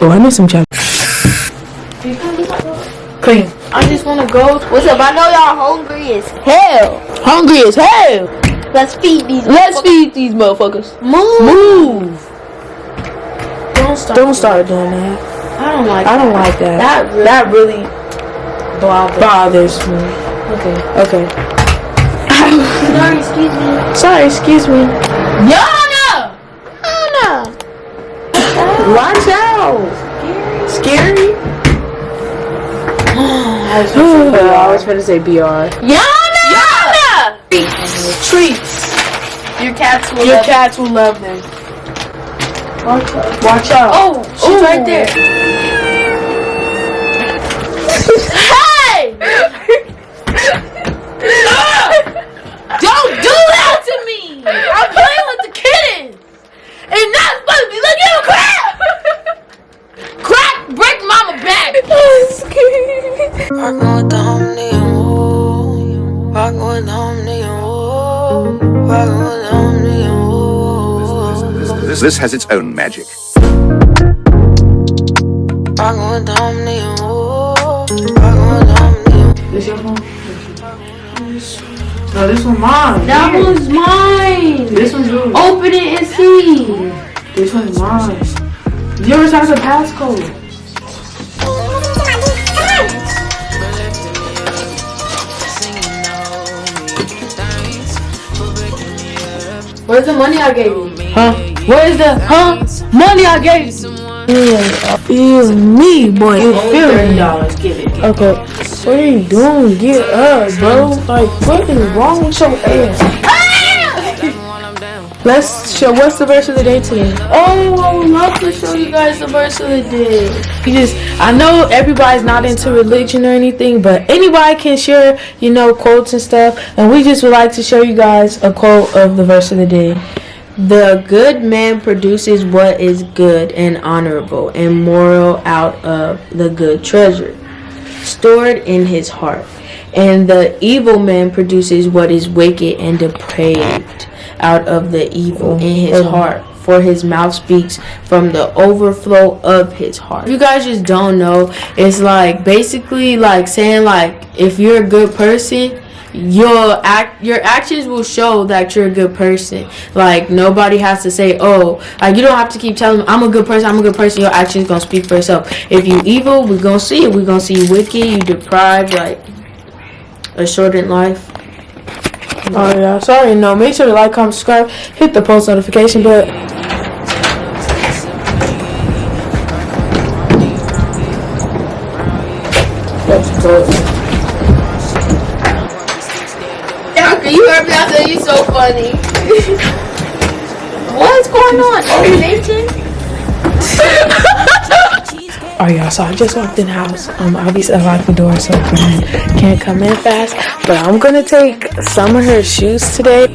Oh, I need some chocolate. Cream. I just wanna go. What's up? I know y'all hungry as hell. Hungry as hell. Let's feed these. Let's feed these motherfuckers. Move. Move. Don't start. Don't start doing that. I don't like. I don't like that. That really That really bothers. bothers me. Okay. Okay. Sorry, excuse me. Sorry, excuse me. Yana. Yana. Watch out. Scary? I was I was gonna say BR. Yana. Yana. Treats. Your cats will. Your love- cats will love them. Watch out. Watch out. Oh, she's Ooh. right there. woo. This, this has its own magic. Rockin' with the homie and woo. Rockin' with the homie and This your phone? No, this one mine. That Here. one's mine! This one's yours. Open it and see! This one's mine. Yours has a passcode. Where's the money I gave you? Huh? Where's the, huh? Money I gave you! Yeah, feel me, boy. You feel me? dollars, give it. Okay. What are you doing? Get up, bro. Like, what is wrong with your ass? Let's show. What's the verse of the day today? Oh, I would love to show you guys the verse of the day. You just, I know everybody's not into religion or anything, but anybody can share, you know, quotes and stuff. And we just would like to show you guys a quote of the verse of the day. The good man produces what is good and honorable and moral out of the good treasure stored in his heart. And the evil man produces what is wicked and depraved out of the evil in his oh. heart. For his mouth speaks from the overflow of his heart. If you guys just don't know, it's like basically like saying like if you're a good person, your act your actions will show that you're a good person. Like nobody has to say, oh, like you don't have to keep telling them I'm a good person, I'm a good person. Your actions gonna speak for itself. If you evil, we're gonna see it. We're gonna see you wicked, you deprived, like a shortened life. Oh yeah, sorry, no. Make sure to like, comment, subscribe, hit the post notification bell. That's good. You heard said you so funny. What's going on? Are you Nathan? Oh yeah, so I just walked in the house. Um, obviously I locked the door so Brian can't come in fast. But I'm gonna take some of her shoes today.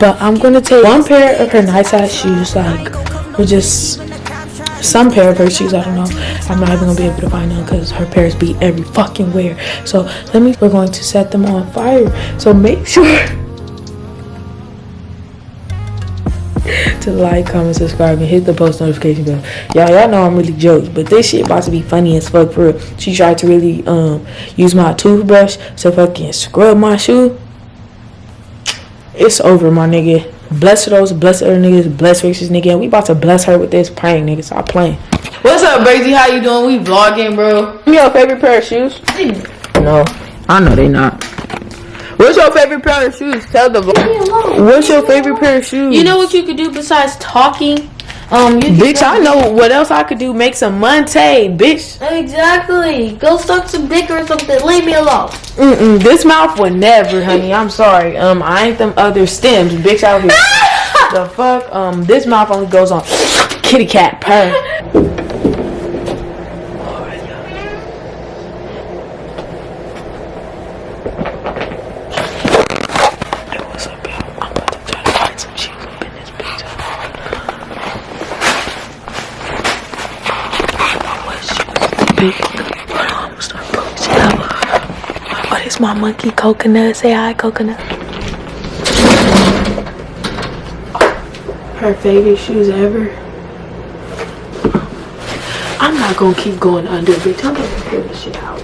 But I'm gonna take one pair of her nice ass shoes, like, or just some pair of her shoes. I don't know. I'm not even gonna be able to find them because her pairs be every fucking where. So let me. We're going to set them on fire. So make sure. to like, comment, subscribe, and hit the post notification bell. Y'all, y'all know I'm really jokes, but this shit about to be funny as fuck for real. She tried to really um use my toothbrush to fucking scrub my shoe. It's over, my nigga. Bless those, bless other niggas, bless racist nigga. And we about to bless her with this prank, nigga. Stop playing. What's up, Brazy? How you doing? We vlogging, bro. Give me your favorite pair of shoes. No, I know they not. What's your favorite pair of shoes? Tell the vlog. What's your favorite pair of shoes? You know what you could do besides talking? Um, you Bitch, I know what else I could do. Make some money, bitch. Exactly. Go suck some dick or something. Leave me alone. Mm-mm, this mouth would never, honey. I'm sorry. Um, I ain't them other stems, bitch, out here. the fuck? Um, this mouth only goes on kitty cat purr. Hey, what's up, y'all? I'm about to try to find some shoes up in this bitch. I know what shoes. Big. Hold on, I'm gonna start pulling shit My monkey coconut? Say hi, coconut. Her favorite shoes ever. I'm not gonna keep going under, bitch. I'm gonna figure this shit out.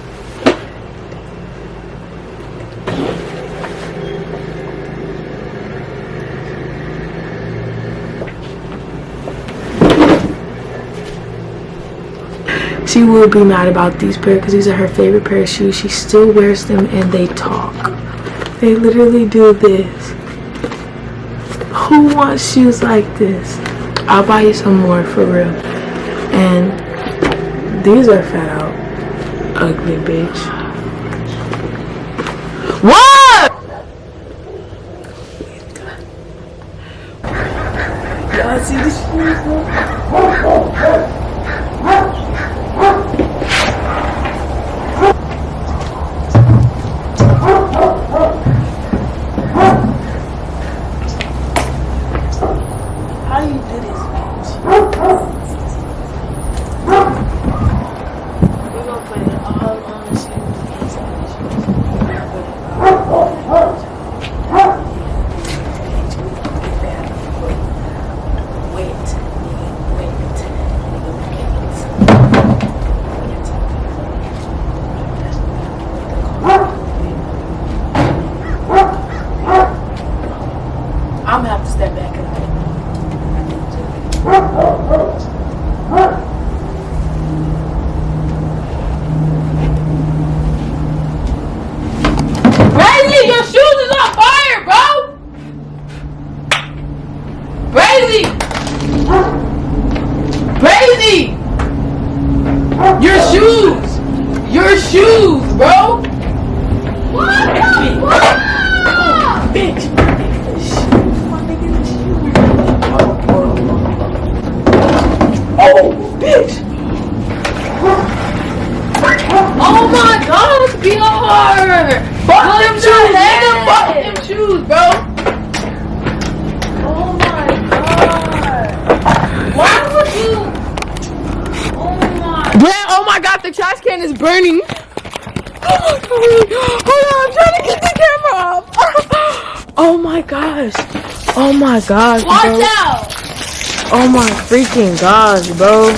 She will be mad about these pair because these are her favorite pair of shoes. She still wears them and they talk. They literally do this. Who wants shoes like this? I'll buy you some more for real. And these are fat out. Ugly bitch. What? See the my god, the trash can is burning. Oh my god. Hold on, I'm trying to get the camera off. Oh my gosh! Oh my gosh, Watch bro! out! Oh my freaking gosh, bro!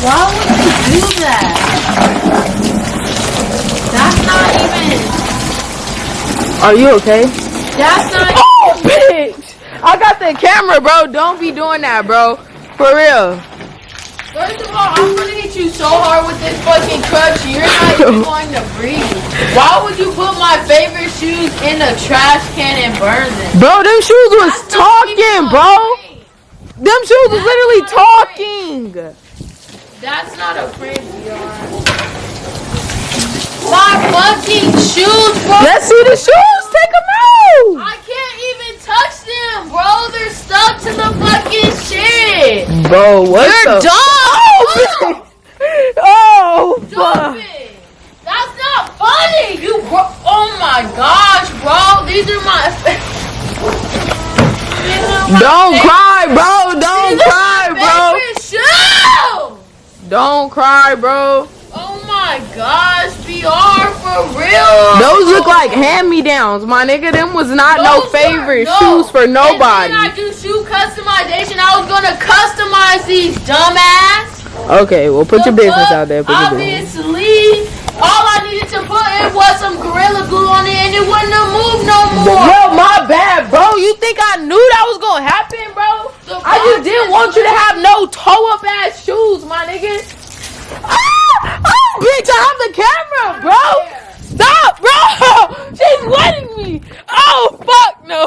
Why would you do that? That's not even. Are you okay? That's not. I got the camera, bro. Don't be doing that, bro. For real. First of all, I'm gonna hit you so hard with this fucking crutch, you're not even going to breathe. Why would you put my favorite shoes in a trash can and burn them? Bro, them shoes was That's talking, bro. Them shoes was literally not a prank. talking. That's not a prank. My fucking shoes, bro. Let's see the shoes. Take them out. I can't even touch them, bro. They're fucking shit. Bro, what You're the? dumb. Oh, oh, fuck. That's not funny. You bro. Oh my gosh, bro. These are my. These are my Don't favorite- cry, bro. Don't These cry, bro. shoes. Don't cry, bro. Oh my BR for real. Those look like hand-me-downs, my nigga. Them was not no favorite are- no. shoes for nobody. And I do shoe customization. I was gonna customize these, dumbass. Okay, well, put your business out there. Put your business. Obviously, all I needed to put in was some gorilla glue on it, and it wouldn't have moved no more. Bro, my bad, bro. You think I knew that was gonna happen, bro? I just didn't want you to have no toe-up ass shoes, my nigga. Ah! Oh, bitch, I have the camera, bro. Stop, bro. She's wetting me. Oh, fuck no.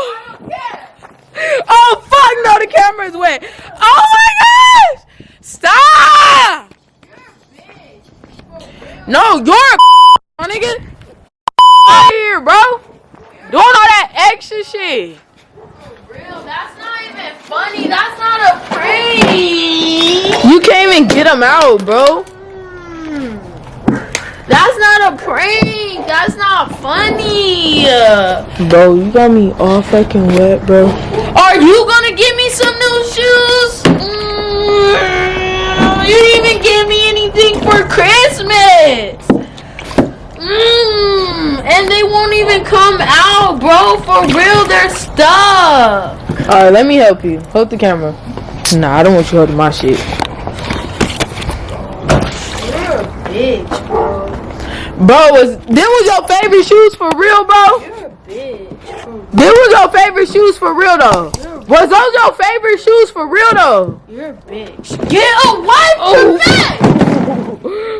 Oh, fuck no, the camera's wet. Oh, my gosh. Stop. No, you're a my nigga. Out here, bro. Doing all that extra shit. Real, that's not even funny. That's not a prank. You can't even get them out, bro. That's not a prank. That's not funny. Bro, you got me all fucking wet, bro. Are you gonna give me some new shoes? Mm, you didn't even give me anything for Christmas. Mm, and they won't even come out, bro, for real, they're stuck. All right, let me help you. Hold the camera. Nah, I don't want you holding my shit. You're a bitch, bro. Was them was your favorite shoes for real, bro? You're a bitch. Them was your favorite shoes for real though. Was those your favorite shoes for real though? You're a bitch. Get away from me!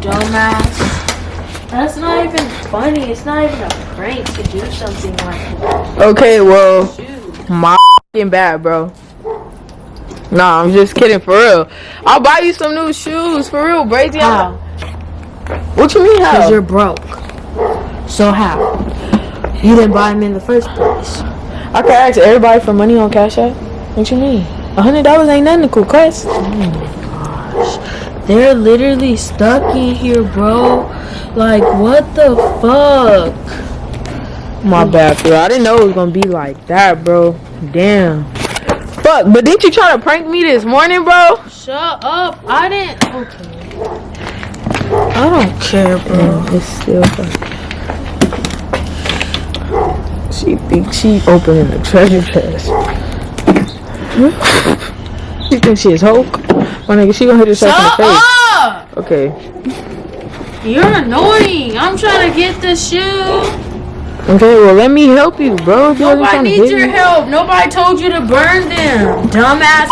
Dumbass. That's not even funny. It's not even a prank to do something like that. okay, well, Shoot. my fing bad, bro. Nah, I'm just kidding for real. I'll buy you some new shoes for real, Brazy. How? What you mean how? Because you're broke. So how? You didn't buy them in the first place. I could ask everybody for money on Cash App. What you mean? A hundred dollars ain't nothing to cool oh cuss. They're literally stuck in here, bro. Like, what the fuck? My bad, bro. I didn't know it was gonna be like that, bro. Damn. Fuck, but didn't you try to prank me this morning, bro? Shut up. I didn't. Okay. I don't care, bro. Mm, it's still fun. She thinks she opening the treasure chest. she thinks she is Hulk. My nigga, she gonna hit herself Shut in the face. up! Okay. You're annoying. I'm trying to get the shoe. Okay, well let me help you, bro. If you Nobody needs your me. help. Nobody told you to burn them. Dumbass.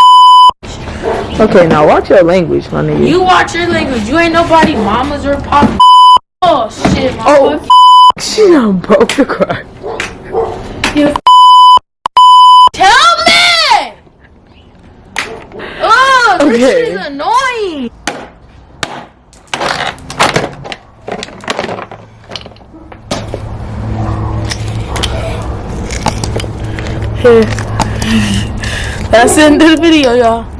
Okay, now watch your language, my nigga. You watch your language. You ain't nobody mamas or pop. Oh shit, my Oh, boy. she done broke the crack. Tell me! Oh, this Okay. is annoying. Here. That's the end of the video, y'all.